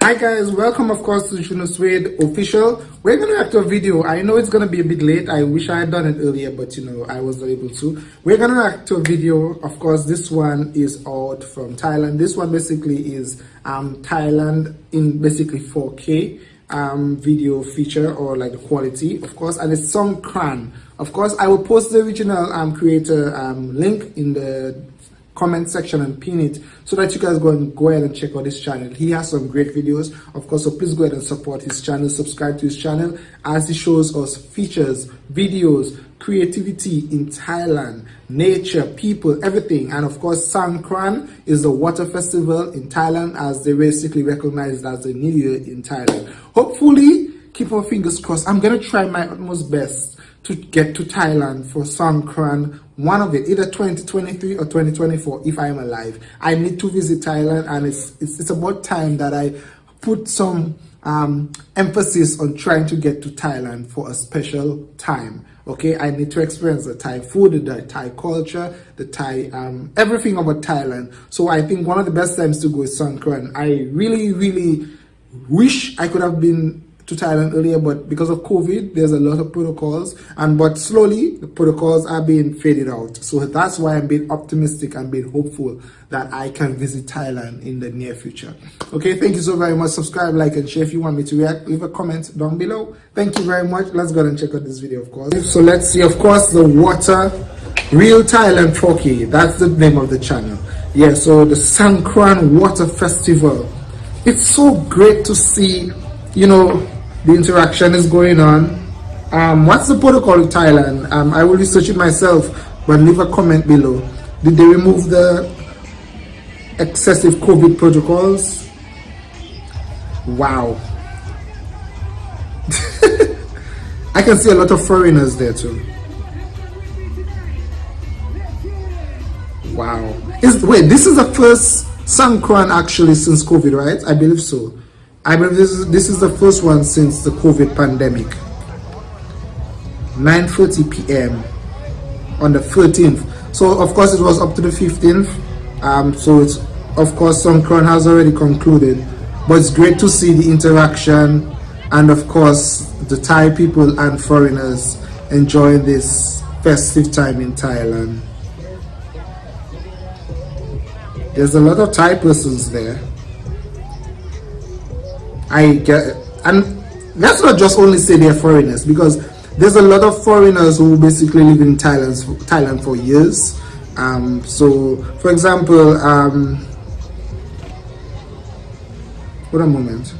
Hi guys, welcome of course to Juno Suede official. We're gonna react to a video. I know it's gonna be a bit late. I wish I had done it earlier, but you know, I was not able to. We're gonna react to a video. Of course, this one is out from Thailand. This one basically is um, Thailand in basically 4K um, video feature or like the quality, of course, and it's Songkran. Of course, I will post the original um, creator um, link in the comment section and pin it so that you guys go and go ahead and check out his channel. He has some great videos of course so please go ahead and support his channel subscribe to his channel as he shows us features videos creativity in thailand nature people everything. And of course Songkran is the water festival in thailand as they basically recognize as the new year in thailand. Hopefully keep our fingers crossed. I'm gonna try my utmost best to get to Thailand for Songkran, one of it, either 2023 or 2024, if I am alive. I need to visit Thailand and it's, it's, it's about time that I put some um, emphasis on trying to get to Thailand for a special time. Okay, I need to experience the Thai food, the Thai culture, the Thai, um, everything about Thailand. So I think one of the best times to go is Songkran. I really, really wish I could have been to Thailand earlier, but because of COVID, there's a lot of protocols, and but slowly the protocols are being faded out. So that's why I'm being optimistic and being hopeful that I can visit Thailand in the near future. Okay, thank you so very much. Subscribe, like, and share if you want me to react. Leave a comment down below. Thank you very much. Let's go and check out this video, of course. So let's see, of course, the water Real Thailand 4K. That's the name of the channel. Yeah, so the Songkran Water Festival. It's so great to see, you know, the interaction is going on. Um, what's the protocol in Thailand? Um, I will research it myself, but leave a comment below. Did they remove the excessive COVID protocols? Wow. I can see a lot of foreigners there too. Wow. Is wait, this is the first Songkran actually since COVID, right? I believe so. I believe this is, this is the first one since the COVID pandemic. 9.30 p.m. on the 13th. So of course it was up to the 15th. Um, so it's, of course Songkran has already concluded. But it's great to see the interaction and of course the Thai people and foreigners enjoying this festive time in Thailand. There's a lot of Thai persons there. I get, and let's not just only say they're foreigners because there's a lot of foreigners who basically live in Thailand, Thailand for years. Um, so, for example, um, what a moment.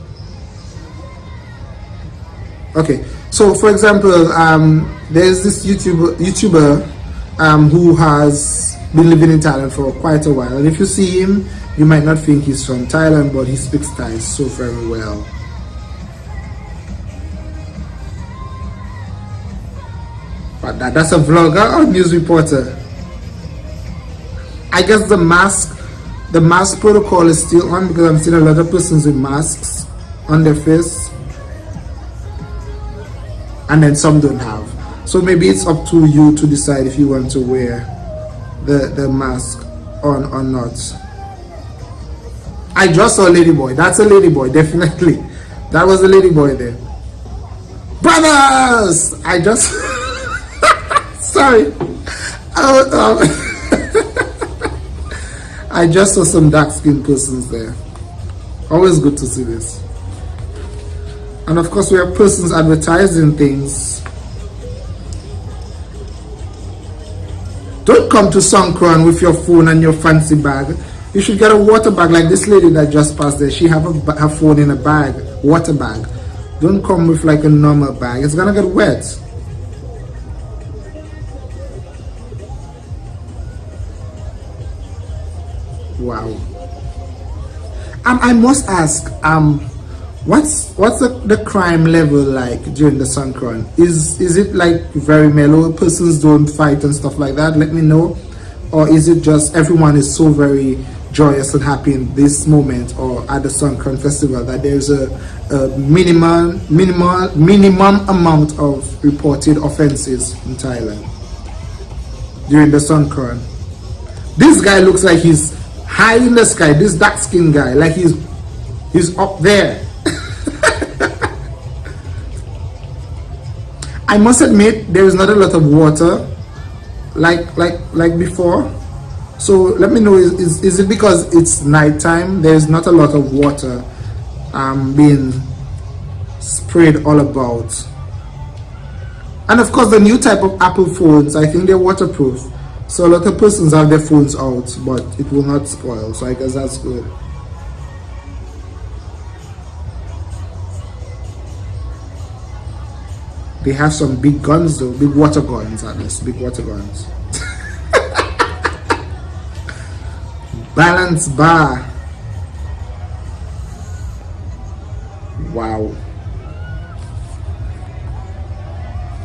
Okay, so for example, um, there's this YouTuber, YouTuber um, who has been living in Thailand for quite a while. And if you see him, you might not think he's from Thailand, but he speaks Thai so very well. But that, that's a vlogger or news reporter? I guess the mask, the mask protocol is still on because I'm seeing a lot of persons with masks on their face. And then some don't have. So maybe it's up to you to decide if you want to wear the, the mask on or not. I just saw a lady boy. That's a lady boy, definitely. That was a lady boy there. Brothers! I just... Sorry. I, um, I just saw some dark-skinned persons there. Always good to see this. And of course, we have persons advertising things. Don't come to Songkran with your phone and your fancy bag. You should get a water bag like this lady that just passed there. She have a, her phone in a bag, water bag. Don't come with like a normal bag. It's gonna get wet. Wow. Um, I must ask, um, what's what's the, the crime level like during the Songkran? Is is it like very mellow? Persons don't fight and stuff like that. Let me know, or is it just everyone is so very joyous and happy in this moment or at the Songkran festival that there's a, a minimum, minimal, minimum amount of reported offenses in Thailand during the Songkran. This guy looks like he's high in the sky, this dark skinned guy, like he's He's up there. I must admit there is not a lot of water like like like before. So let me know is, is, is it because it's nighttime? There is not a lot of water um, being sprayed all about. And of course the new type of Apple phones I think they're waterproof. So a lot of persons have their phones out but it will not spoil. So I guess that's good they have some big guns though. Big water guns at least. Big water guns. Balance bar. Wow.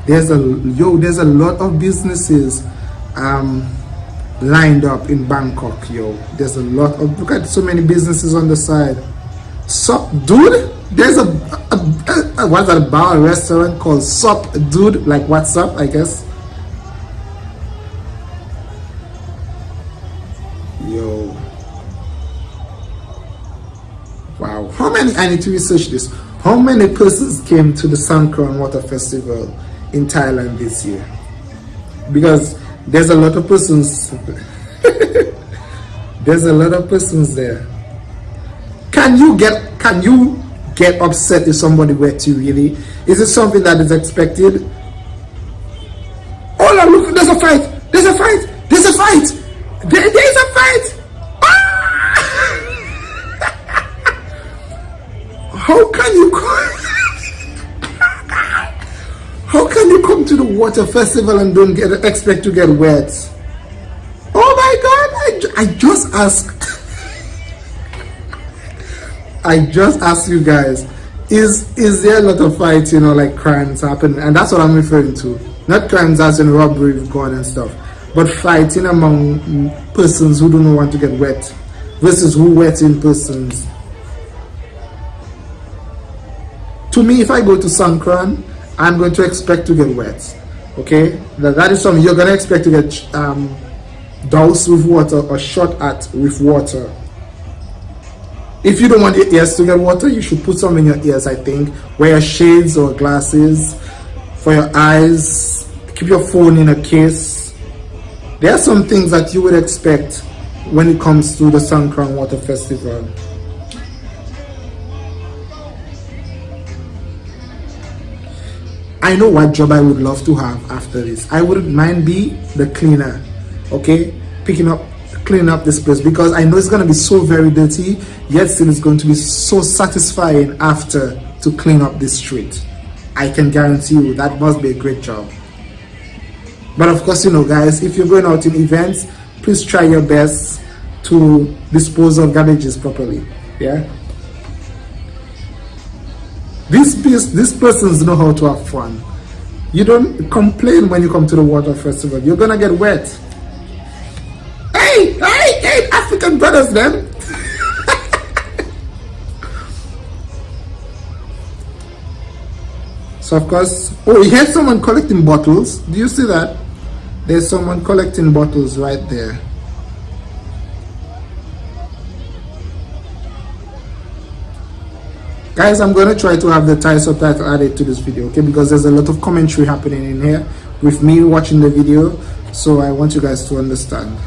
There's a yo there's a lot of businesses um lined up in bangkok yo. There's a lot of look at so many businesses on the side. Sup dude there's a, a, a, a what's that bar a restaurant called sup dude? Like what's up i guess. Yo. Wow. How many i need to research this. How many persons came to the Songkran Water Festival in Thailand this year? Because there's a lot of persons there's a lot of persons there. Can you get can you get upset if somebody were to really is it something that is expected oh look there's a fight there's a fight there's a fight there, there's a fight ah! how can you come? How can you come to the water festival and don't get expect to get wet? Oh my God! I, I just asked. I just asked you guys, is is there a lot of fights, you know, like crimes happening? And that's what I'm referring to. Not crimes as in robbery gun and stuff, but fighting among persons who don't want to get wet versus who wetting persons. To me, if I go to Songkran, I'm going to expect to get wet. Okay, that, that is something you're going to expect to get um, doused with water or shot at with water. If you don't want your ears to get water, you should put some in your ears, I think. Wear shades or glasses for your eyes. Keep your phone in a case. There are some things that you would expect when it comes to the Songkran Water Festival. I know what job I would love to have after this. I wouldn't mind be the cleaner, okay? Picking up, cleaning up this place because I know it's gonna be so very dirty, yet still it's going to be so satisfying after to clean up this street. I can guarantee you that must be a great job. But of course, you know, guys, if you're going out in events, please try your best to dispose of garbages properly. Yeah. These, these persons know how to have fun. You don't complain when you come to the water festival. You're gonna get wet. African brothers, then. so of course, oh, here's someone collecting bottles. Do you see that? There's someone collecting bottles right there. guys i'm going to try to have the Thai subtitle added to this video okay because there's a lot of commentary happening in here with me watching the video so i want you guys to understand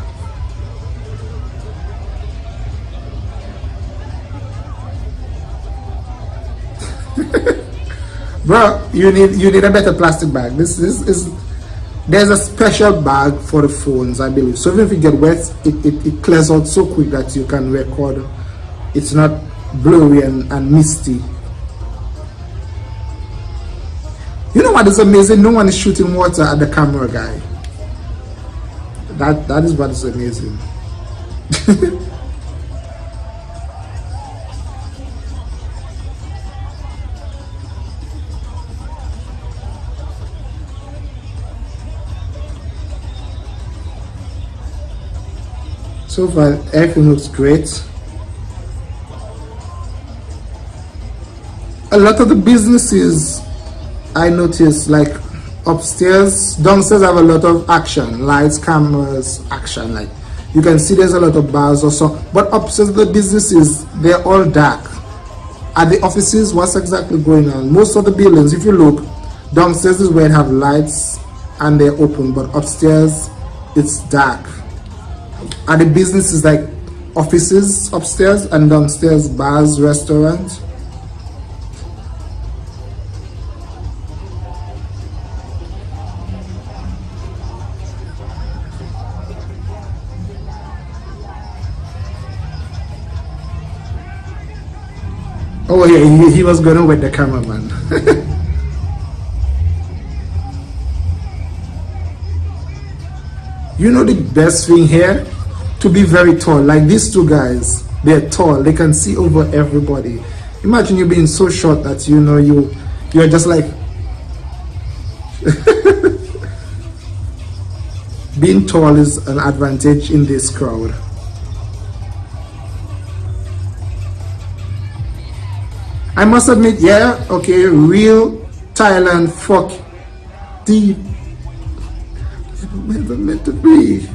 bro you need you need a better plastic bag this, this is there's a special bag for the phones i believe so even if you get wet it, it, it clears out so quick that you can record it's not blurry and, and misty. You know what is amazing? No one is shooting water at the camera guy. That that is what is amazing. so far everything looks great a lot of the businesses I notice like upstairs, downstairs have a lot of action, lights, cameras, action. Like you can see there's a lot of bars or so, but upstairs the businesses they're all dark. at the offices what's exactly going on most of the buildings if you look downstairs is where it have lights and they're open but upstairs it's dark at the businesses like offices upstairs and downstairs bars restaurants Oh yeah, he, he was gonna with the cameraman. you know the best thing here? To be very tall. Like these two guys, they're tall. They can see over everybody. Imagine you being so short that you know you you're just like being tall is an advantage in this crowd. I must admit, yeah, okay, real Thailand fuck deep. Never meant to be.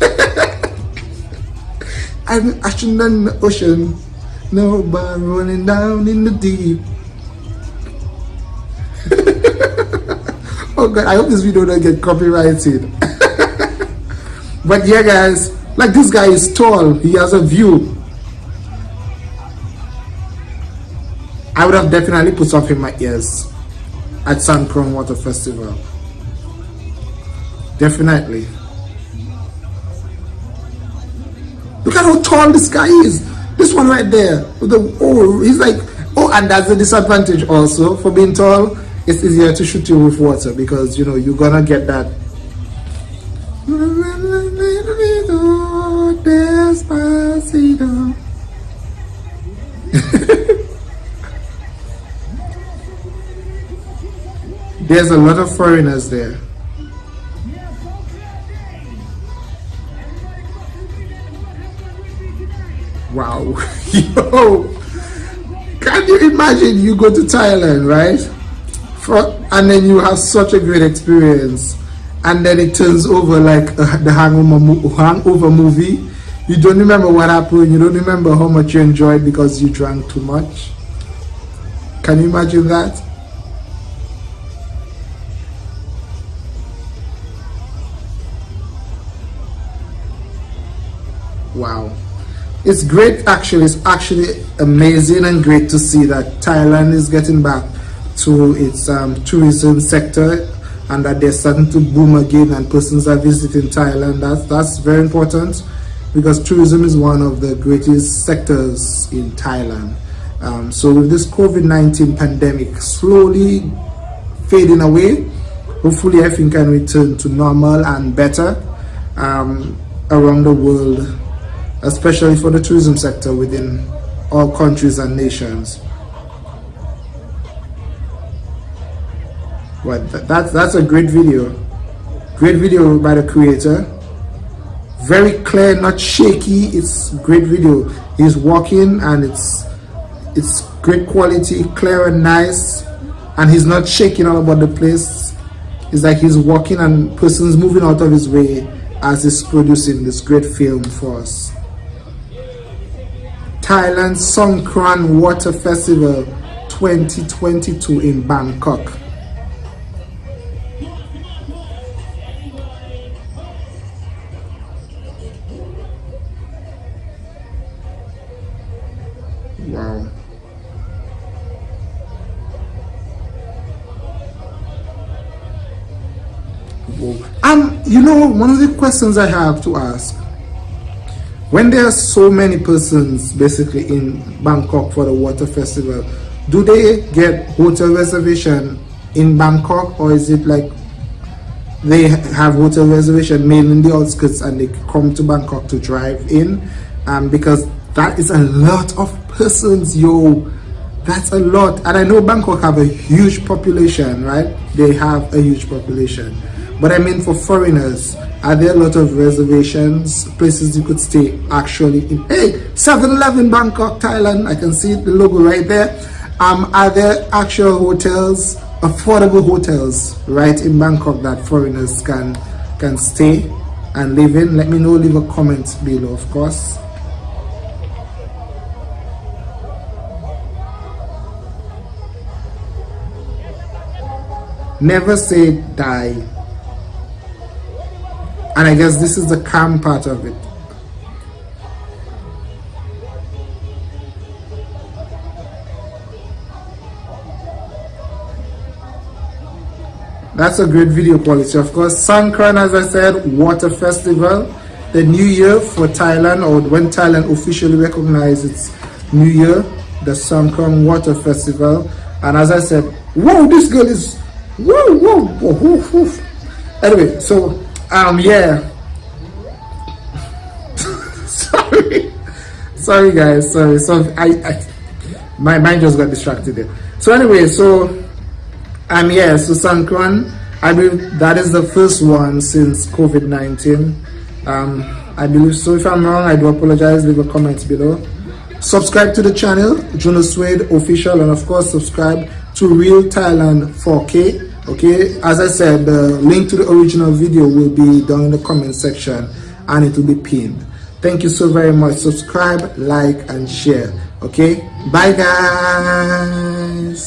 I'm ashing in the ocean, no running down in the deep. oh god, I hope this video don't get copyrighted. but yeah guys, like this guy is tall, he has a view. I would have definitely put stuff in my ears at Songkran Water Festival. Definitely. Look at how tall this guy is. This one right there. The, oh, he's like, oh, and that's a disadvantage also for being tall. It's easier to shoot you with water because, you know, you're gonna get that. There's a lot of foreigners there. Wow. Yo. Can you imagine you go to Thailand, right? For, and then you have such a great experience and then it turns over like uh, the hangover, hangover movie. You don't remember what happened. You don't remember how much you enjoyed because you drank too much. Can you imagine that? It's great actually. It's actually amazing and great to see that Thailand is getting back to its um, tourism sector and that they're starting to boom again and persons are visiting Thailand. That's that's very important because tourism is one of the greatest sectors in Thailand. Um, so with this COVID-19 pandemic slowly fading away hopefully everything can return to normal and better um, around the world especially for the tourism sector within all countries and nations. But that's that's a great video. Great video by the creator. Very clear, not shaky. It's great video. He's walking and it's it's great quality, clear and nice. And he's not shaking all about the place. It's like he's walking and persons moving out of his way as he's producing this great film for us. Thailand Songkran Water Festival 2022 in Bangkok. Wow. And you know, one of the questions I have to ask when there are so many persons basically in Bangkok for the water festival, do they get hotel reservation in Bangkok or is it like they have hotel reservation made in the outskirts and they come to Bangkok to drive in? Um, because that is a lot of persons, yo. That's a lot. And I know Bangkok have a huge population, right? They have a huge population. But I mean for foreigners, are there a lot of reservations, places you could stay actually in? Hey, 7-Eleven Bangkok, Thailand, I can see the logo right there. Um, are there actual hotels, affordable hotels right in Bangkok that foreigners can, can stay and live in? Let me know, leave a comment below of course. Never say die and I guess this is the calm part of it. That's a great video quality. Of course Songkran as I said water festival. The new year for Thailand or when Thailand officially recognized its new year the Songkran water festival. And as I said whoa this girl is whoa whoa, whoa, whoa, whoa. anyway so um yeah sorry sorry guys sorry so I, I my mind just got distracted there so anyway so I'm here, so Songkran. I believe that is the first one since COVID-19. Um, I believe so. If I'm wrong, I do apologize. Leave a comment below. Subscribe to the channel, Juno Suede Official, and of course, subscribe to Real Thailand 4K. Okay, as I said, the link to the original video will be down in the comment section and it will be pinned. Thank you so very much. Subscribe, like, and share. Okay, bye guys.